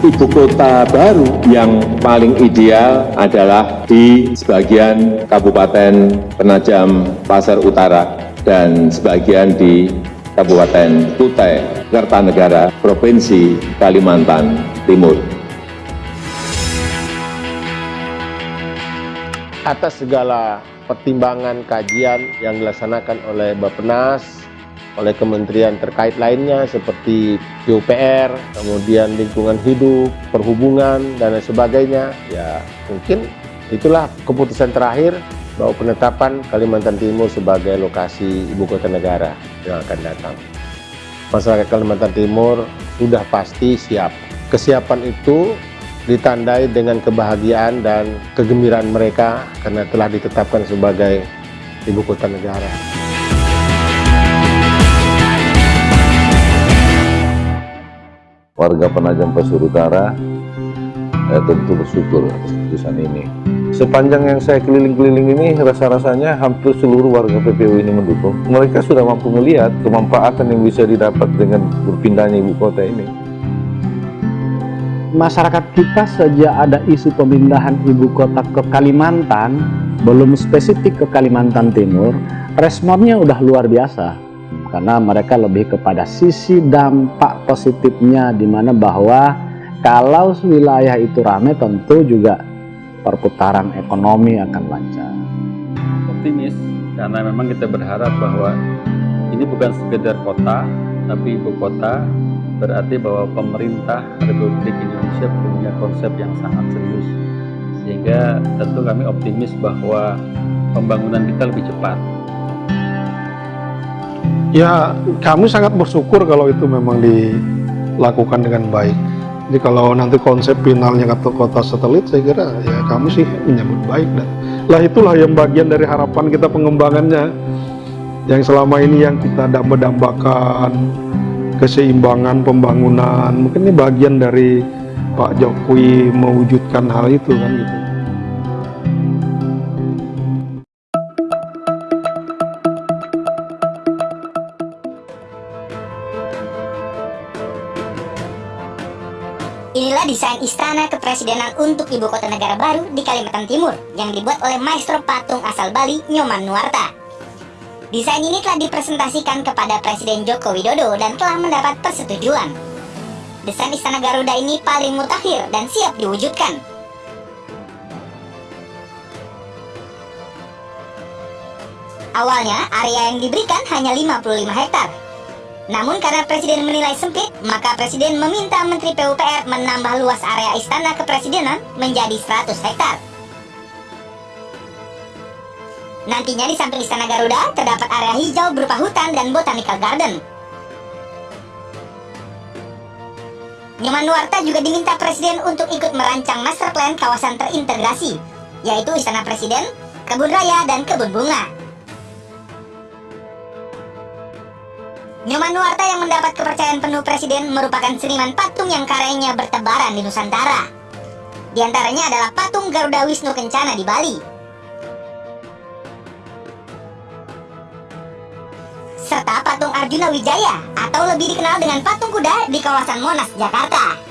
ibu kota baru yang paling ideal adalah di sebagian Kabupaten Penajam Pasar Utara dan sebagian di Kabupaten Kutai Kertanegara, Provinsi Kalimantan Timur. Atas segala pertimbangan kajian yang dilaksanakan oleh Bappenas oleh kementerian terkait lainnya seperti PUPR, kemudian lingkungan hidup, perhubungan, dan lain sebagainya. Ya mungkin itulah keputusan terakhir bahwa penetapan Kalimantan Timur sebagai lokasi ibu kota negara yang akan datang. Masyarakat Kalimantan Timur sudah pasti siap. Kesiapan itu ditandai dengan kebahagiaan dan kegembiraan mereka karena telah ditetapkan sebagai ibu kota negara. Warga Penajam Pasir Utara eh, tentu bersyukur atas keputusan ini. Sepanjang yang saya keliling-keliling ini, rasa-rasanya hampir seluruh warga PPU ini mendukung. Mereka sudah mampu melihat kemanfaatan yang bisa didapat dengan berpindahnya ibu kota ini. Masyarakat kita sejak ada isu pemindahan ibu kota ke Kalimantan, belum spesifik ke Kalimantan Timur, responnya udah luar biasa karena mereka lebih kepada sisi dampak positifnya di mana bahwa kalau wilayah itu ramai tentu juga perputaran ekonomi akan lancar. Optimis karena memang kita berharap bahwa ini bukan sekedar kota tapi ibu kota berarti bahwa pemerintah Republik Indonesia punya konsep yang sangat serius sehingga tentu kami optimis bahwa pembangunan kita lebih cepat Ya, kami sangat bersyukur kalau itu memang dilakukan dengan baik. Jadi kalau nanti konsep finalnya kata kota satelit, saya kira ya kami sih menyambut baik dan lah itulah yang bagian dari harapan kita pengembangannya yang selama ini yang kita dambakan keseimbangan pembangunan mungkin ini bagian dari Pak Jokowi mewujudkan hal itu kan gitu. Inilah desain istana kepresidenan untuk ibu kota negara baru di Kalimantan Timur yang dibuat oleh maestro patung asal Bali, Nyoman Nuarta. Desain ini telah dipresentasikan kepada Presiden Joko Widodo dan telah mendapat persetujuan. Desain istana Garuda ini paling mutakhir dan siap diwujudkan. Awalnya, area yang diberikan hanya 55 hektar, namun karena Presiden menilai sempit, maka Presiden meminta Menteri PUPR menambah luas area istana kepresidenan menjadi 100 hektar. Nantinya di samping Istana Garuda terdapat area hijau berupa hutan dan botanical garden. Nyoman Nuarta juga diminta Presiden untuk ikut merancang master plan kawasan terintegrasi, yaitu Istana Presiden, Kebun Raya, dan Kebun Bunga. Nyoman Nuarta yang mendapat kepercayaan penuh Presiden merupakan seniman patung yang karyanya bertebaran di Nusantara. Di antaranya adalah patung Garuda Wisnu Kencana di Bali. Serta patung Arjuna Wijaya atau lebih dikenal dengan patung kuda di kawasan Monas, Jakarta.